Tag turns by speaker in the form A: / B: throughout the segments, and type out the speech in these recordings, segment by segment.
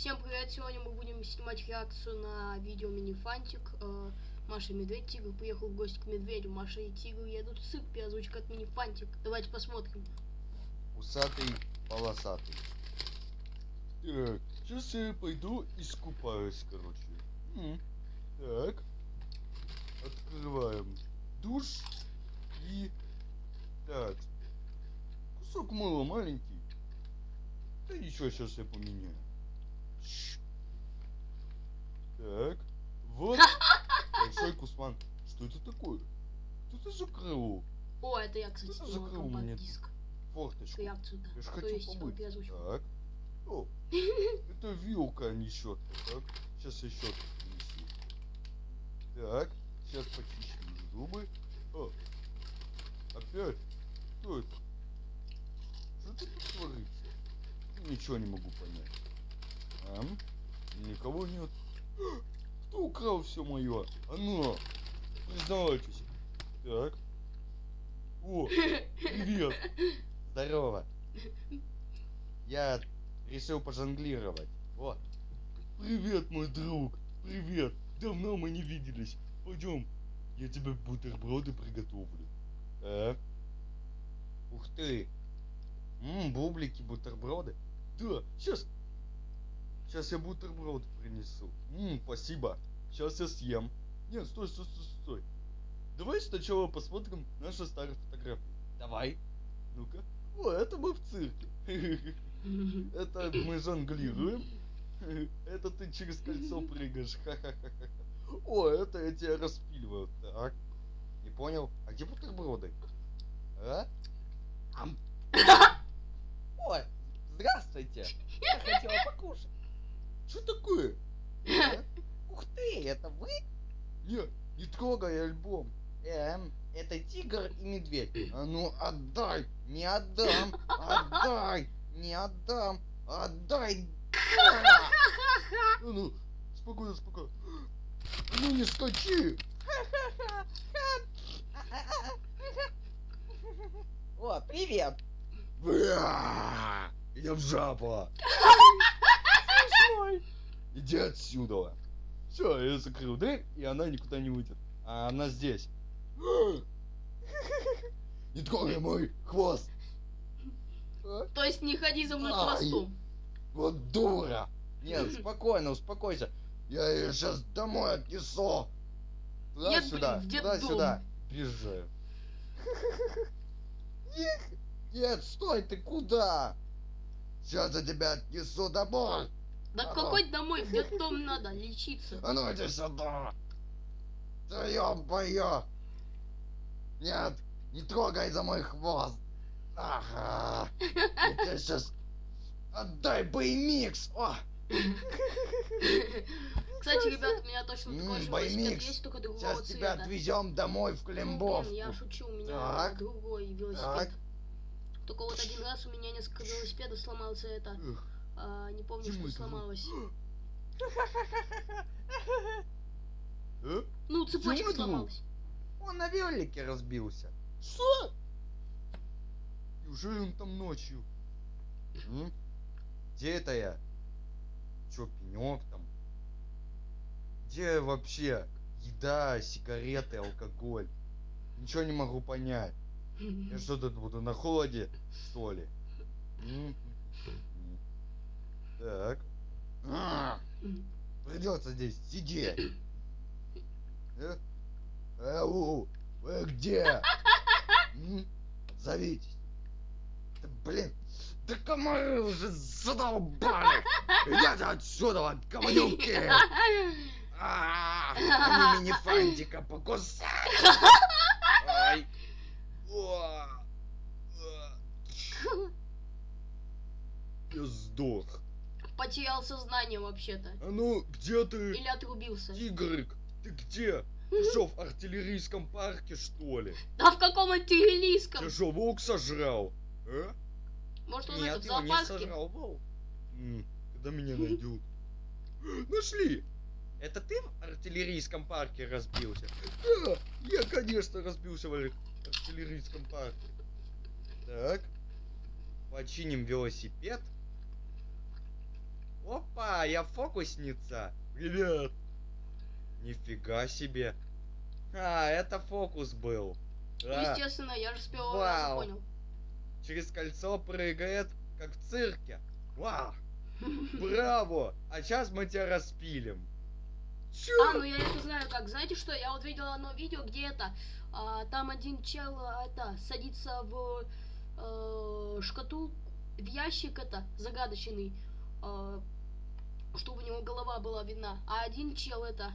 A: Всем привет! Сегодня мы будем снимать реакцию на видео Минифантик. Э, Маша и Медведь, Тигр приехал в гости к Медведю. Маша и Тигр едут в цирк, переозвучка от Минифантик. Давайте посмотрим.
B: Усатый, полосатый. Так, сейчас я пойду искупаюсь, короче. Так. Открываем душ и... Так. Кусок мыла маленький. Да ничего, сейчас я поменяю. Так. Вот. Большой кусман. Что это такое? Кто это закрыл
A: О, это я, кстати,
B: Кто мне
A: компакт-диск.
B: форточку?
A: Реакцию, да.
B: Я же хочу
A: есть, переозвучку.
B: Так. О, это вилка, а не щетка. Так, сейчас я щетку принесу. Так, сейчас почищу зубы. О, опять? Что это? Что это тут творится? Ничего не могу понять. Никого нет. Кто украл все мое? А ну, признавайтесь. Так. О, привет. Здорово. Я решил пожонглировать. Вот. Привет, мой друг. Привет. Давно мы не виделись. Пойдем. Я тебе бутерброды приготовлю. А? Ух ты. Ммм, бублики, бутерброды. Да, сейчас. Сейчас я бутерброд принесу. Ммм, спасибо. Сейчас я съем. Нет, стой, стой, стой, стой. Давай сначала посмотрим наши старые фотографии. Давай. Ну-ка. О, это мы в цирке. Это мы жонглируем. Это ты через кольцо прыгаешь. О, это я тебя распиливаю. Так. Не понял. А где бутерброды? А? Ам. Ой, здравствуйте. Я хотела покушать. Что такое? А? Ух ты, это вы? Нет, не трогай альбом. Эм, это тигр и медведь. А ну отдай, не отдам, отдай, не отдам, отдай. А ну, спокойно, спокойно. Ну не скачи.
C: О, привет!
B: Я в жаба. Иди отсюда. Все, я закрыл дверь, и она никуда не уйдет. А она здесь. Не трогай мой хвост. А?
A: То есть не ходи за мной хвостом.
B: Вот дура. Нет, спокойно, успокойся. Я ее сейчас домой отнесу.
A: Нет,
B: Туда-сюда,
A: блин, в детдом.
B: туда-сюда. Бежаю. Нет, нет, стой, ты куда? Сейчас я тебя отнесу домой.
A: Да какой домой? В детдом надо лечиться.
B: А ну иди сюда. Да ё-моё. Нет, не трогай за мой хвост. Ага. Я тебе сейчас... Отдай боемикс. О,
A: Кстати, ребят, у меня точно такой же велосипед есть, только другого
B: сейчас тебя отвезем домой в
A: Ну,
B: Климбов.
A: блин, я шучу, у меня
B: Так.
A: другой велосипед.
B: Так.
A: Только вот один раз у меня несколько велосипедов сломался это. А, не помню,
B: Почему
A: что сломалось.
B: э?
A: Ну, цепочка сломалась.
C: Он на велике разбился.
B: Что? Неужели он там ночью? Где это я? Чё, пенек там? Где вообще еда, сигареты, алкоголь? Ничего не могу понять. Я что тут буду на холоде, что ли? Так. А, Придется здесь сидеть. Э? Ау, вы где? Зовитесь. Да, блин, да комары уже задолбали. Идите отсюда, говнюки. А, Они мини-фантика покусали. Ай. О, а. Я сдох.
A: Потерял сознание вообще-то.
B: А ну, где ты,
A: Или отрубился.
B: тигрик? Ты где? Ты что, в артиллерийском парке, что ли?
A: Да в каком антиглийском?
B: Ты что, волк сожрал? А?
A: Может он это
C: Нет,
A: в
C: его не
A: зоопарке?
C: сожрал волк.
B: Когда меня найдут? Нашли!
C: Это ты в артиллерийском парке разбился?
B: Да, я, конечно, разбился в ар- артиллерийском парке. Так,
C: Починим велосипед. Опа!
B: Я фокусница.
D: Привет.
B: Нифига себе. А, это фокус был.
A: Ну,
B: А,
A: естественно, я же с первого раза
B: Вау.
A: понял.
B: через кольцо прыгает, как в цирке. Вау, браво! А сейчас мы тебя распилим. Чё?
A: А, ну я это знаю как. Знаете что, я вот видел одно видео, где это, а, там один чел, а, это, садится в э, шкатулку, в ящик это, загадочный, э, чтобы у него голова была видна. А один чел это,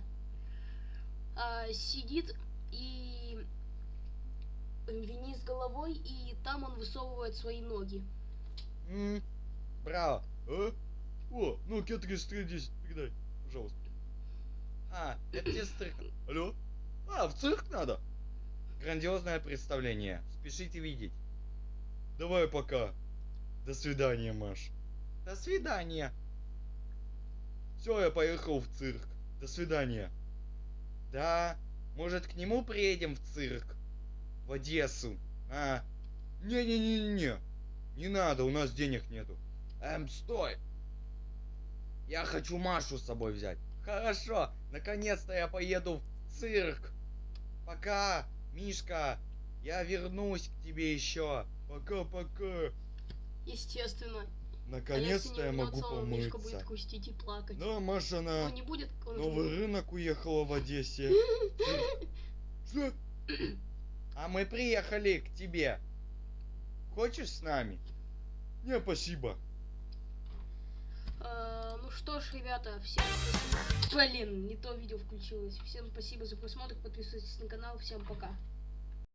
A: а, сидит и вниз головой, и там он высовывает свои ноги.
B: М, Браво.
D: А? О, ну Кетрис 310, передай, пожалуйста.
B: А, это тебе стрик.
D: Алло? А, в цирк надо?
B: Грандиозное представление. Спешите видеть.
D: Давай пока. До свидания, Маш.
B: До свидания.
D: Все, я поехал в цирк. До свидания.
B: Да, может к нему приедем в цирк? В Одессу. А,
D: Не-не-не-не. Не надо, у нас денег нету.
B: эм, стой. Я хочу Машу с собой взять. Хорошо, наконец-то я поеду в цирк. Пока, Мишка. Я вернусь к тебе еще.
D: Пока-пока.
A: Естественно. А
D: Наконец-то я могу
A: будет
D: помыться.
A: грустить и плакать.
D: Да, Маша
A: Ну,
D: на
A: не будет он
D: новый
A: не-
D: рынок уехала в Одессе.
B: А мы приехали к тебе. Хочешь с нами?
D: Не, спасибо.
A: Э, ну что ж, ребята, всем Блин, не то видео включилось. Всем спасибо за просмотр, подписывайтесь на канал, всем пока.